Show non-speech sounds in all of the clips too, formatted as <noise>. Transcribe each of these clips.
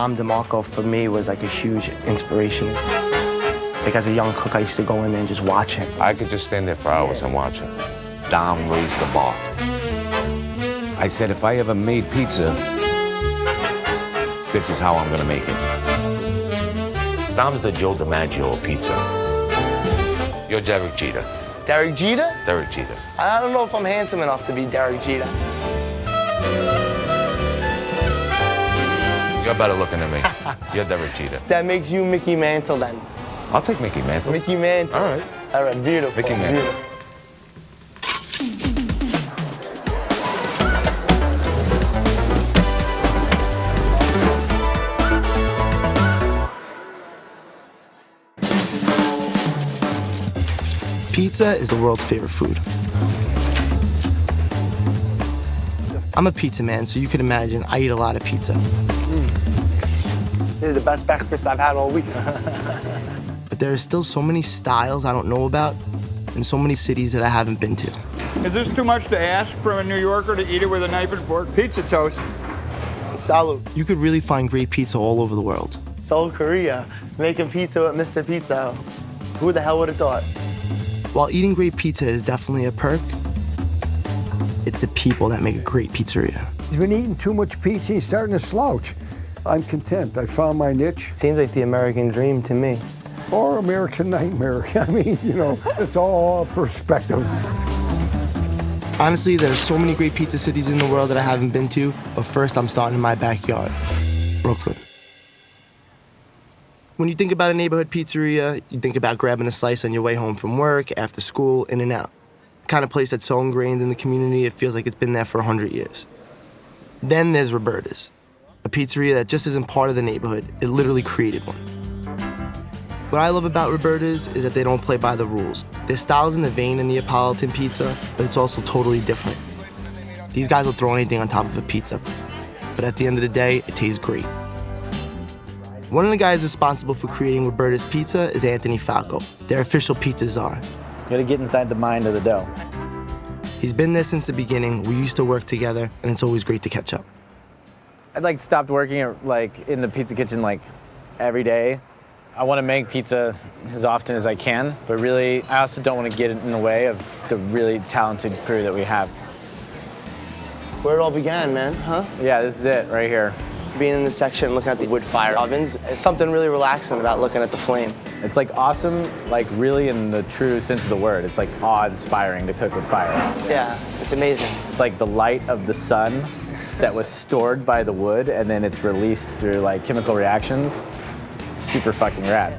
Dom DeMarco, for me, was like a huge inspiration. Like as a young cook, I used to go in there and just watch him. I could just stand there for hours and watch him. Dom raised the bar. I said, if I ever made pizza, this is how I'm gonna make it. Dom's the Joe DiMaggio of pizza. You're Derek Jeter. Derek Jeter? Derek Jeter. I don't know if I'm handsome enough to be Derek Jeter. You're better looking than me. You're Derek Jeter. That makes you Mickey Mantle then. I'll take Mickey Mantle. Mickey Mantle. All right. All right, beautiful. Mickey Mantle. beautiful. Pizza is the world's favorite food. I'm a pizza man, so you can imagine I eat a lot of pizza. This is the best breakfast I've had all week. <laughs> but there are still so many styles I don't know about and so many cities that I haven't been to. Is this too much to ask from a New Yorker to eat it with a knife and fork? Pizza toast. Salud. You could really find great pizza all over the world. Seoul, Korea, making pizza with Mr. Pizza. Who the hell would have thought? While eating great pizza is definitely a perk, it's the people that make a great pizzeria. He's been eating too much pizza, he's starting to slouch. I'm content. I found my niche. Seems like the American dream to me. Or American nightmare. <laughs> I mean, you know, it's all perspective. Honestly, there's so many great pizza cities in the world that I haven't been to, but first I'm starting in my backyard, Brooklyn. When you think about a neighborhood pizzeria, you think about grabbing a slice on your way home from work, after school, in and out. The kind of place that's so ingrained in the community, it feels like it's been there for 100 years. Then there's Roberta's, a pizzeria that just isn't part of the neighborhood, it literally created one. What I love about Roberta's is that they don't play by the rules. Their style's in the vein in Neapolitan pizza, but it's also totally different. These guys will throw anything on top of a pizza, but at the end of the day, it tastes great. One of the guys responsible for creating Roberta's Pizza is Anthony Falco, their official pizza czar. You gotta get inside the mind of the dough. He's been there since the beginning, we used to work together, and it's always great to catch up. I'd like stopped working at, like in the pizza kitchen like every day. I want to make pizza as often as I can, but really I also don't want to get in the way of the really talented crew that we have. Where it all began, man, huh? Yeah, this is it right here. Being in this section, looking at the wood fire ovens, it's something really relaxing about looking at the flame. It's like awesome, like really in the true sense of the word. It's like awe-inspiring to cook with fire. Yeah, it's amazing. It's like the light of the sun that was stored by the wood and then it's released through like chemical reactions. It's super fucking rad.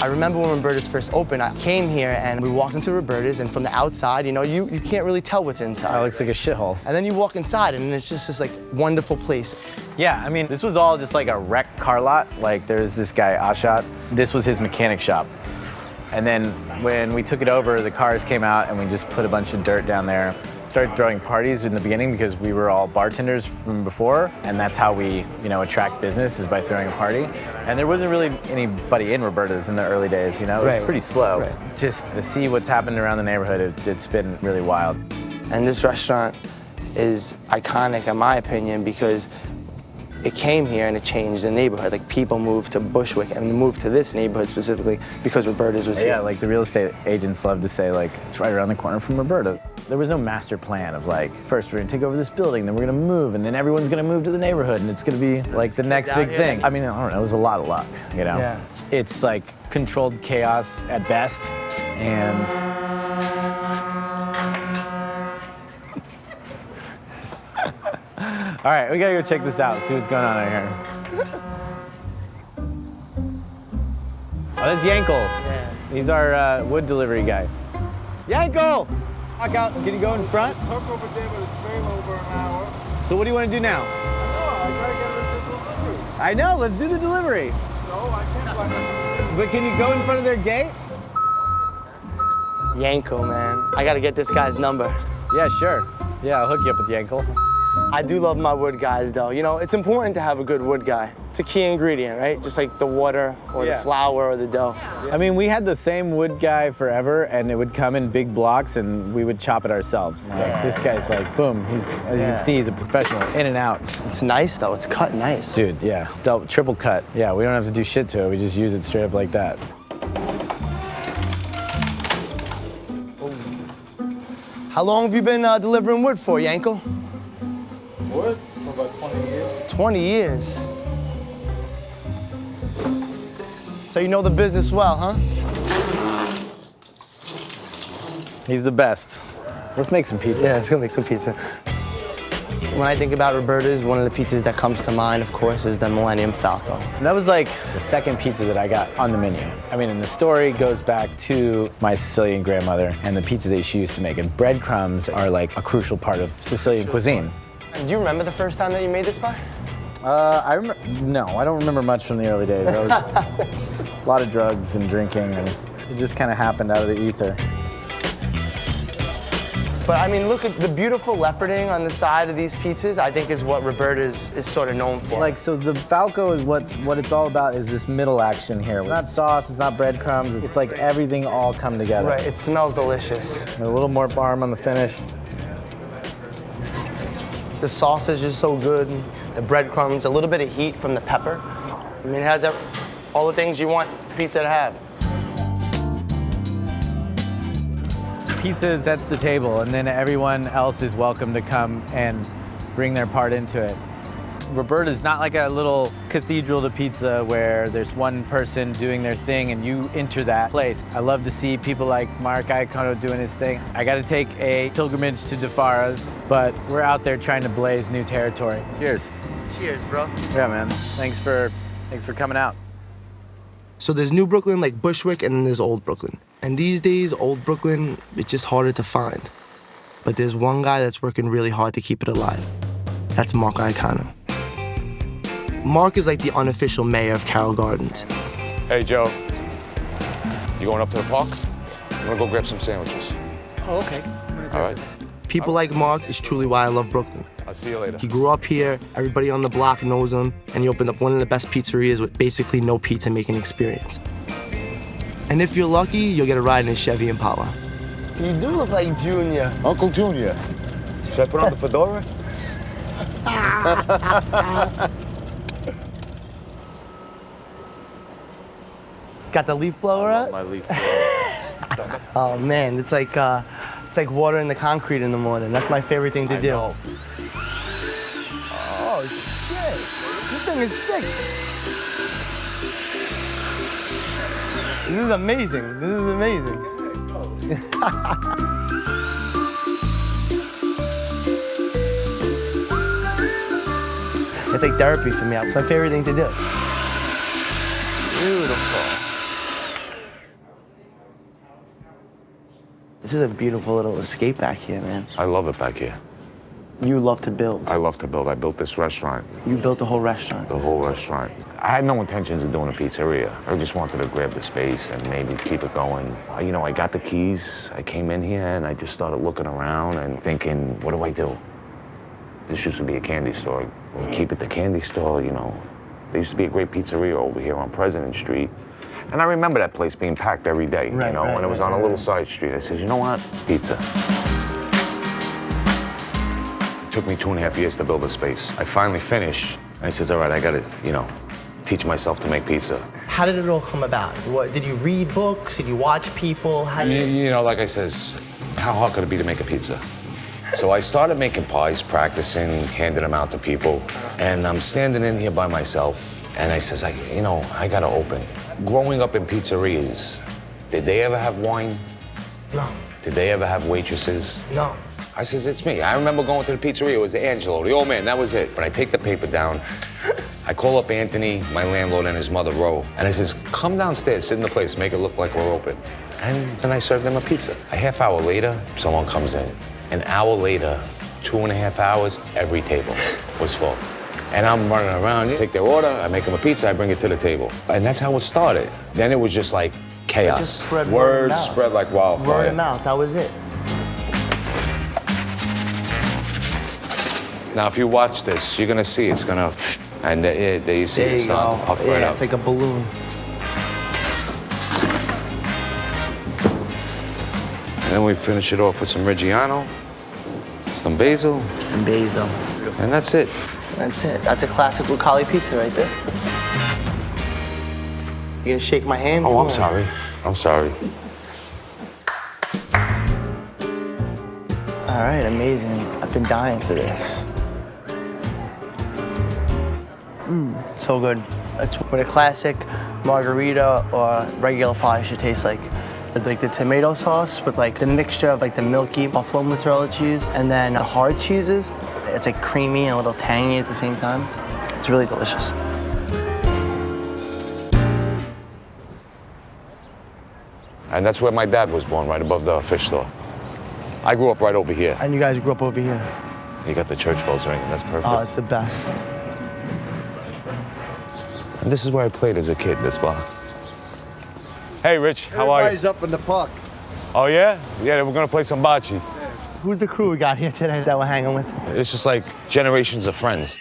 I remember when Roberta's first opened, I came here and we walked into Roberta's and from the outside, you know, you, you can't really tell what's inside. It inside. looks like a shithole. And then you walk inside and it's just this like wonderful place. Yeah, I mean, this was all just like a wrecked car lot. Like, there's this guy, Ashat. This was his mechanic shop. And then when we took it over, the cars came out and we just put a bunch of dirt down there. Started throwing parties in the beginning because we were all bartenders from before, and that's how we, you know, attract business is by throwing a party. And there wasn't really anybody in Roberta's in the early days, you know, it was Right. pretty slow. Right. Just to see what's happened around the neighborhood, it's, it's been really wild. And this restaurant is iconic in my opinion because it came here and it changed the neighborhood. Like people moved to Bushwick and moved to this neighborhood specifically because Roberta's was Yeah, here. like the real estate agents love to say like, it's right around the corner from Roberta. There was no master plan of like, first we're gonna take over this building, then we're gonna move, and then everyone's gonna move to the neighborhood, and it's gonna be like the next big here. thing. I mean, I don't know, it was a lot of luck, you know? Yeah. It's like controlled chaos at best, and All right, we gotta go check this out, see what's going on out here. Oh, that's Yankel. Yeah. He's our uh, wood delivery guy. Yankel! Walk out. Can you go in front? Took over there, but it's very over an hour. So what do you want to do now? No, I gotta get this delivery. I know, let's do the delivery. So I can't find it. But can you go in front of their gate? Yanko, man. I gotta get this guy's number. Yeah, sure. Yeah, I'll hook you up with Yankel. I do love my wood guys, though. You know, it's important to have a good wood guy. It's a key ingredient, right? Just like the water or Yeah. the flour or the dough. I mean, we had the same wood guy forever, and it would come in big blocks, and we would chop it ourselves. Like this guy's like, boom. He's as you can see, he's a professional, in and out. It's nice, though. It's cut nice. Dude, yeah, double, triple cut. Yeah, we don't have to do shit to it. We just use it straight up like that. How long have you been uh, delivering wood for, Yankel? Wood for about 20 years. 20 years. So you know the business well, huh? He's the best. Let's make some pizza. Yeah, let's go make some pizza. When I think about Roberta's, one of the pizzas that comes to mind, of course, is the Millennium Falco. And that was like the second pizza that I got on the menu. I mean, and the story goes back to my Sicilian grandmother and the pizza that she used to make. And breadcrumbs are like a crucial part of Sicilian cuisine. Do you remember the first time that you made this pie? Uh, I remember, no, I don't remember much from the early days. I was <laughs> a lot of drugs and drinking, and it just kind of happened out of the ether. But I mean, look at the beautiful leoparding on the side of these pizzas. I think is what Roberta's is sort of known for. Like, so the Falco is what, what it's all about is this middle action here. It's not sauce, it's not breadcrumbs, it's like everything all come together. right, it smells delicious. And a little more parm on the finish. The sausage is so good. The breadcrumbs, a little bit of heat from the pepper. I mean, it has all the things you want pizza to have. Pizza sets the table, and then everyone else is welcome to come and bring their part into it. Roberta's not like a little cathedral to pizza where there's one person doing their thing and you enter that place. I love to see people like Mark Iacono doing his thing. I got to take a pilgrimage to Di Fara's, but we're out there trying to blaze new territory. Cheers. Cheers, bro. Yeah, man. Thanks for thanks for coming out. So there's New Brooklyn, like Bushwick, and then there's Old Brooklyn. And these days, Old Brooklyn, it's just harder to find. But there's one guy that's working really hard to keep it alive. That's Mark Iacono. Mark is like the unofficial mayor of Carroll Gardens. Hey, Joe. You going up to the park? I'm gonna go grab some sandwiches. Oh, okay. All right. People like Mark is truly why I love Brooklyn. I'll see you later. He grew up here, everybody on the block knows him, and he opened up one of the best pizzerias with basically no pizza making experience. And if you're lucky, you'll get a ride in a Chevy Impala. You do look like Junior. Uncle Junior. Should I put on the <laughs> fedora? <laughs> Got the leaf blower up? My leaf. blower. <laughs> Oh man, it's like uh, it's like water in the concrete in the morning. That's my favorite thing to I do. know. Oh shit! This thing is sick. This is amazing. This is amazing. <laughs> it's like therapy for me. It's my favorite thing to do. Beautiful. This is a beautiful little escape back here, man. I love it back here. You love to build. I love to build. I built this restaurant, You built the whole restaurant. the whole restaurant. I had no intentions of doing a pizzeria. I just wanted to grab the space and maybe keep it going. You know, I got the keys. I came in here and I just started looking around and thinking, what do I do? This used to be a candy store. We'll keep it the candy store, you know. There used to be a great pizzeria over here on President Street. And I remember that place being packed every day, Right, you know, right, and it was right, on a little side street. I said, you know what? Pizza. It took me two and a half years to build a space. I finally finished. I says, all right, I gotta, you know, teach myself to make pizza. How did it all come about? What did you read books? Did you watch people? How did You, you know, like I says, how hard could it be to make a pizza? So I started making pies, practicing, handing them out to people, and I'm standing in here by myself, and I says, I, you know, I gotta open. Growing up in pizzerias, did they ever have wine? No, Did they ever have waitresses? no. I says, it's me. I remember going to the pizzeria. It was Angelo, the old man. That was it. But I take the paper down. I call up Anthony, my landlord, and his mother, Ro. And I says, come downstairs, sit in the place, make it look like we're open. And then I serve them a pizza. A half hour later, someone comes in. An hour later, two and a half hours, every table was full. And I'm running around, take their order, I make them a pizza, I bring it to the table. And that's how it started. Then it was just like chaos. just spread word Words mouth. spread like wildfire. Word of mouth, that was it. Now, if you watch this, you're gonna see it's gonna, and there, there you see There it you starting go. to puff yeah, right up. it's like a balloon. And then we finish it off with some Reggiano, some basil, And basil. and that's it. That's it. That's a classic Lucali pizza right there. You gonna shake my hand? Oh, Come I'm on. sorry. I'm sorry. All right, amazing. I've been dying for this. Mmm, so good. It's what a classic margherita or regular pie should taste like. With like the tomato sauce with like the mixture of like the milky buffalo mozzarella cheese and then the hard cheeses. It's like creamy and a little tangy at the same time. It's really delicious. And that's where my dad was born, right above the fish store. I grew up right over here. And you guys grew up over here. You got the church bells ringing. That's perfect. Oh, it's the best. and this is where I played as a kid. This block. Hey, Rich. How are you? Everybody's up in the park. Oh yeah? Yeah. We're gonna play some bocce. Who's the crew we got here today that we're hanging with? It's just like generations of friends.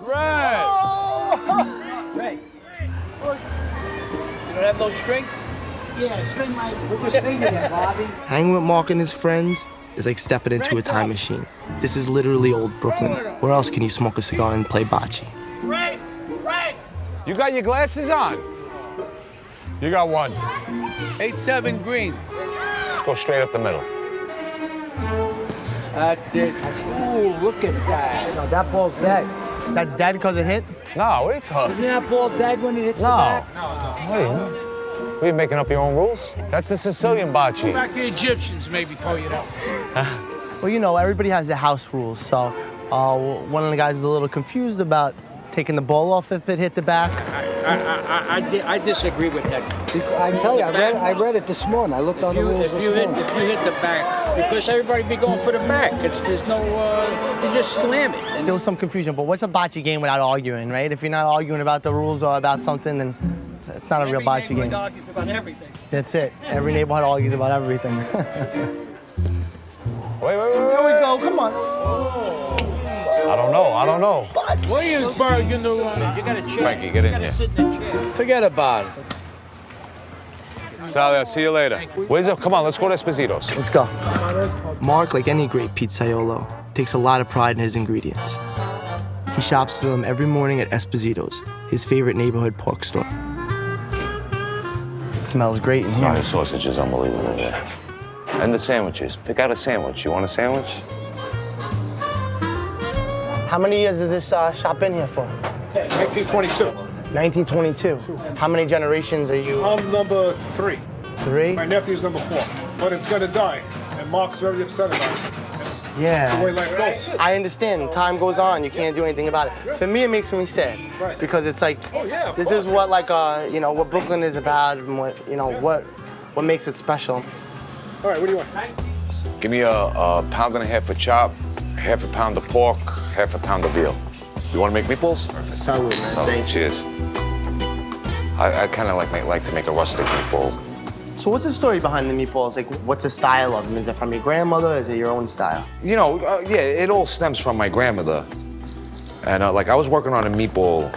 Right. Right. You don't have no strength? Yeah, string? Hanging with Mark and his friends is like stepping into a time machine. This is literally old Brooklyn. Where else can you smoke a cigar and play bocce? Ray! Ray! You got your glasses on? You got one. 8-7 green. Let's go straight up the middle. That's it. Ooh, look at that. No, that ball's dead. That's dead because it hit? No, what are you talking? Isn't that ball dead when it hits the No. back? What are you? What are you making up your own rules? That's the Sicilian bocce. Go Back to the Egyptians maybe told you that. <laughs> Well, you know, everybody has their house rules. So uh, one of the guys is a little confused about taking the ball off if it hit the back. I, I, I, I disagree with that. I can tell you, I read, I read it this morning. I looked on If the you, rules if this you hit morning. if you hit the back, because everybody be going for the back. It's there's no uh, you just slam it. And There was some confusion, but what's a bocce game without arguing, right? If you're not arguing about the rules or about something, then it's, it's not a real every bocce neighborhood game. argues about everything. That's it. Every neighborhood argues about everything. Wait, <laughs> wait, wait, wait. Here we go. Come on. I don't know. I don't know. Williamsburg, you know, uh, you got a chair. Frankie, get in here. sit in the chair. Forget about it. Sally, I'll see you later. Where's the? Come on, let's go to Esposito's. Let's go. Mark, like any great pizzaiolo, takes a lot of pride in his ingredients. He shops for them every morning at Esposito's, his favorite neighborhood pork store. It smells great in Oh, here. the sausage is unbelievable. Yeah. And the sandwiches. Pick out a sandwich. You want a sandwich? How many years has this uh, shop been here for? 1922. 1922. How many generations are you? I'm number three. Three? My nephew's number four. But it's gonna die. And Mark's very upset about it. It's the way Yeah. life goes. I understand. Time goes on. You can't do anything about it. For me, it makes me sad Right. because it's like Oh, yeah, this is what like uh you know what Brooklyn is about and what you know what what makes it special. All right, what do you want? Give me a, a pound and a half of chop, half a pound of pork, half a pound of veal. You want to make meatballs? Salud, man. So, Thank you. cheers. I, I kind of like make, like to make a rustic meatball. So what's the story behind the meatballs? Like, what's the style of them? Is it from your grandmother? Or is it your own style? You know, uh, yeah, it all stems from my grandmother. And uh, like I was working on a meatball,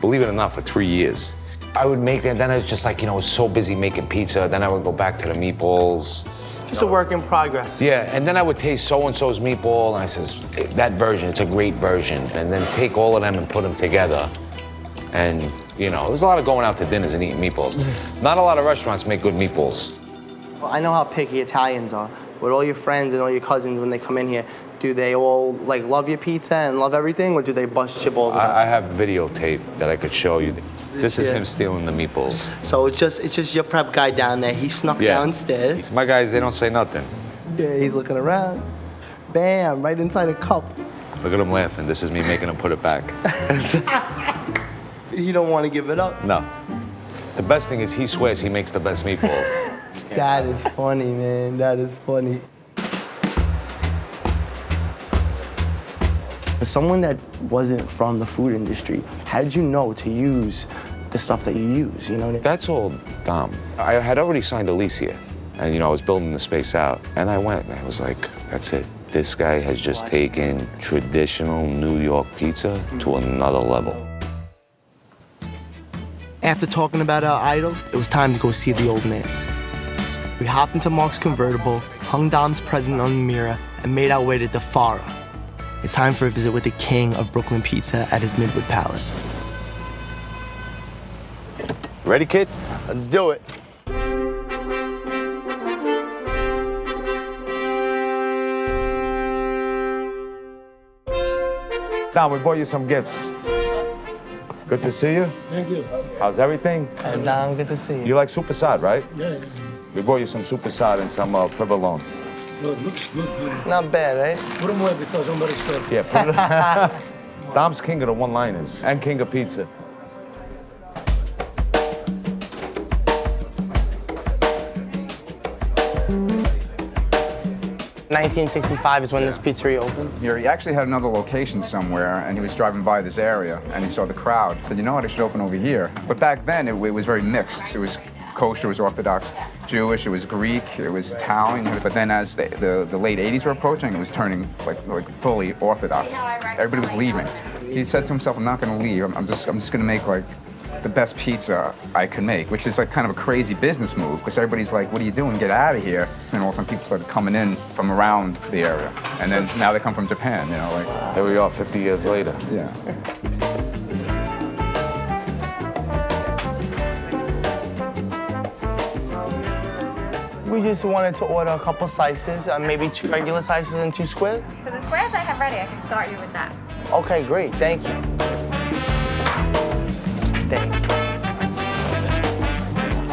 believe it or not, for three years. I would make it, then I was just like, you know, I was so busy making pizza. Then I would go back to the meatballs. Just a work in progress. Yeah, and then I would taste so and so's meatball, and I says, that version, it's a great version. And then take all of them and put them together. And, you know, there's a lot of going out to dinners and eating meatballs. Mm. Not a lot of restaurants make good meatballs. Well, I know how picky Italians are. With all your friends and all your cousins when they come in here, do they all like love your pizza and love everything, or do they bust your balls? I, I have videotape that I could show you. This is Yeah. him stealing the meatballs. So it's just it's just your prep guy down there. He snuck Yeah. downstairs. My guys, they don't say nothing. Yeah, he's looking around. Bam! Right inside a cup. Look at him laughing. This is me making him put it back. <laughs> You don't want to give it up. No. The best thing is he swears he makes the best meatballs. <laughs> That is funny, man. That is funny. As someone that wasn't from the food industry, how did you know to use the stuff that you use? You know what I mean? That's all Dom. I had already signed a lease here. And, you know, I was building the space out. And I went, and I was like, that's it. This guy has just taken traditional New York pizza to mm. another level. After talking about our idol, it was time to go see the old man. We hopped into Mark's convertible, hung Dom's present on the mirror, and made our way to Di Fara. It's time for a visit with the king of Brooklyn Pizza at his Midwood Palace. Ready, kid? Let's do it. Don, we bought you some gifts. Good to see you. Thank you. How's everything? Hey, Dom, good to see you. You like super sad, right? Yeah, We bought you some super sad and some uh, provolone. good. Looks good. good. Not bad, right? Put them away because somebody's stuck. Yeah, put it <laughs> Dom's king of the one-liners and king of pizza. 1965 is when this pizzeria opened. He actually had another location somewhere, and he was driving by this area, and he saw the crowd. Said, you know what, I should open over here. But back then, it, it was very mixed. It was kosher, it was Orthodox Jewish, it was Greek, it was Italian. But then as the, the, the late 80s were approaching, it was turning like, like fully Orthodox. Everybody was leaving. He said to himself, I'm not gonna leave, I'm, I'm just, I'm just gonna make like the best pizza I could make, which is like kind of a crazy business move because everybody's like, what are you doing? Get out of here. And all of a sudden people started coming in from around the area. And then now they come from Japan, you know, like, Here we are 50 years later. yeah. We just wanted to order a couple slices, uh, maybe two regular slices and two squares. So the squares I have ready, I can start you with that. Okay, great, thank you.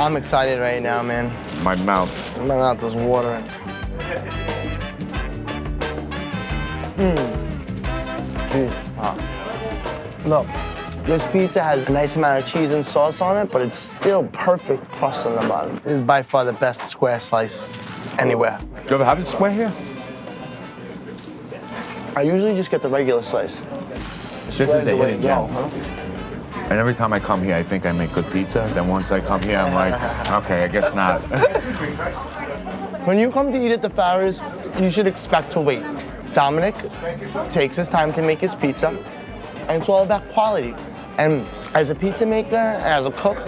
I'm excited right now, man. My mouth. My mouth is watering. Mmm. Look, this pizza has a nice amount of cheese and sauce on it, but it's still perfect crust on the bottom. This is by far the best square slice anywhere. Do you ever have a square here? I usually just get the regular slice. This is the hidden gem. huh? And every time I come here, I think I make good pizza. Then once I come here, I'm like, okay, I guess not. <laughs> When you come to eat at Di Fara's, you should expect to wait. Dominic takes his time to make his pizza, and it's all about quality. And as a pizza maker, as a cook,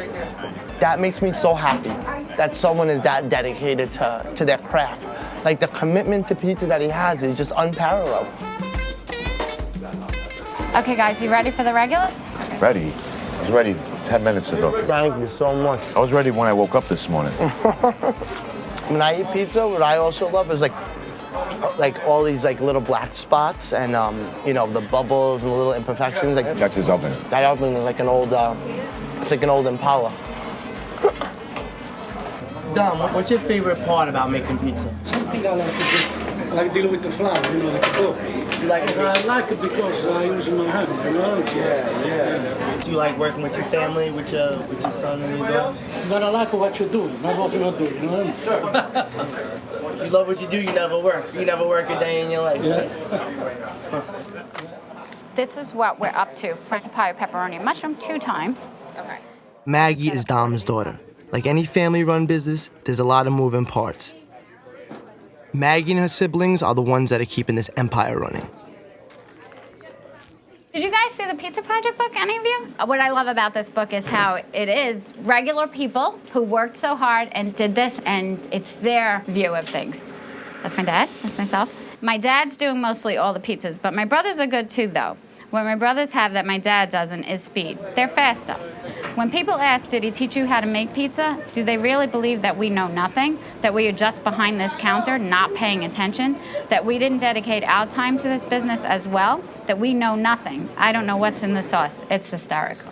that makes me so happy that someone is that dedicated to, to their craft. Like the commitment to pizza that he has is just unparalleled. Okay, guys, you ready for the regulars? ready. I was ready 10 minutes ago. Thank you so much. I was ready when I woke up this morning. <laughs> When I eat pizza, what I also love is like like all these like little black spots and um, you know the bubbles and the little imperfections. Like That's his oven. that oven is like an old, uh, it's like an old Impala. Dom, what's your favorite part about making pizza? Something I like to do. I like dealing with the flour, you know, the cook. You like it? I like it because I use my hand, you know? Yeah, yeah. Do you like working with your family, with your with your son and your daughter? But I like what you do, not what you're not doing, you know what If you love what you do, you never work. You never work a day in your life. Yeah. <laughs> This is what we're up to. French pie, pepperoni, and mushroom two times. Okay. Maggie is Dom's daughter. Like any family-run business, there's a lot of moving parts. Maggie and her siblings are the ones that are keeping this empire running. Did you guys see the Pizza Project book, any of you? Uh, What I love about this book is how it is regular people who worked so hard and did this, and it's their view of things. That's my dad, that's myself. My dad's doing mostly all the pizzas, but my brothers are good too, though. What my brothers have that my dad doesn't is speed. They're faster. When people ask, did he teach you how to make pizza? Do they really believe that we know nothing? That we are just behind this counter, not paying attention? That we didn't dedicate our time to this business as well? That we know nothing? I don't know what's in the sauce. It's hysterical.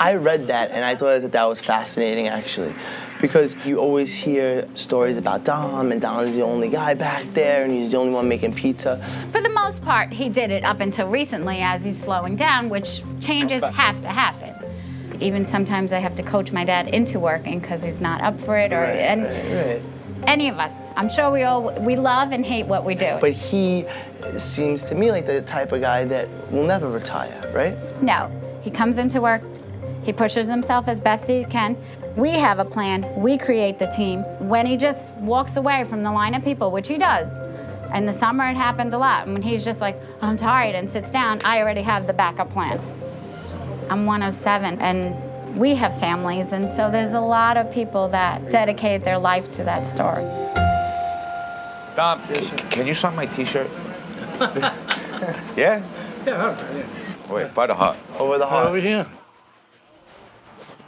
I read that and I thought that that was fascinating actually, because you always hear stories about Dom and Dom's the only guy back there and he's the only one making pizza. For the most part, he did it up until recently as he's slowing down, which changes have to happen. Even sometimes I have to coach my dad into working because he's not up for it, or and Right. any of us. I'm sure we all we love and hate what we do. But he seems to me like the type of guy that will never retire, right? No, he comes into work, he pushes himself as best he can. We have a plan, we create the team. When he just walks away from the line of people, which he does, in the summer it happened a lot, and when he's just like, I'm tired and sits down, I already have the backup plan. I'm one of seven, and we have families, and so there's a lot of people that dedicate their life to that store. Dom, c- can you sign my T-shirt? <laughs> yeah. Yeah, all right, yeah. Wait, by the hut. Over the heart. Over here.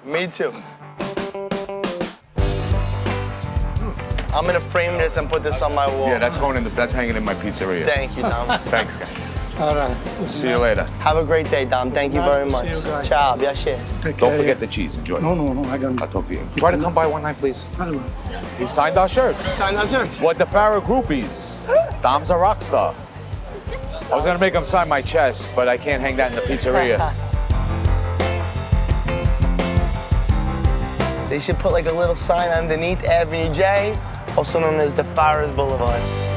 Me too. I'm gonna frame this and put this on my wall. Yeah, that's going in. The, that's hanging in my pizzeria. Thank you, Dom. <laughs> Thanks, guys. All right. See you later. Have a great day, Dom. Thank you very much. See you guys. Ciao, piacere. Take Don't forget the cheese. Enjoy. No, no, no, I got I'll talk to you. Try to come by one night, please. I will. He signed our shirts. Sign our shirts. What Di Fara groupies? Dom's a rock star. I was gonna make him sign my chest, but I can't hang that in the pizzeria. They should put like a little sign underneath Avenue J, also known as Di Fara's Boulevard.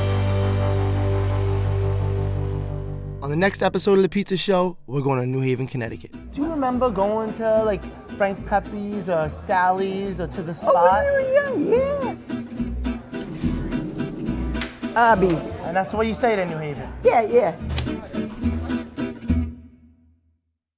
On the next episode of the Pizza Show, we're going to New Haven, Connecticut. Do you remember going to like Frank Pepe's or Sally's or to the spot? Oh, when you were young, yeah. Abby. And that's what you say to New Haven. Yeah, yeah.